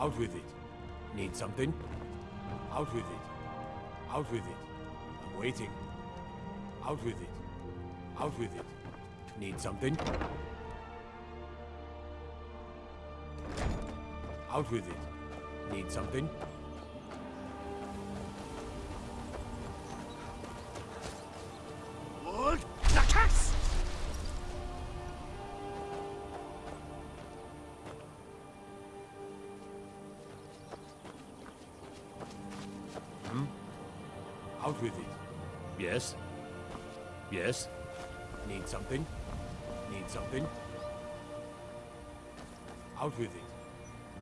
Out with it. Need something? Out with it. Out with it. I'm waiting. Out with it. Out with it. Need something? Out with it. Need something? Out with it. Yes? Yes? Need something? Need something? Out with it.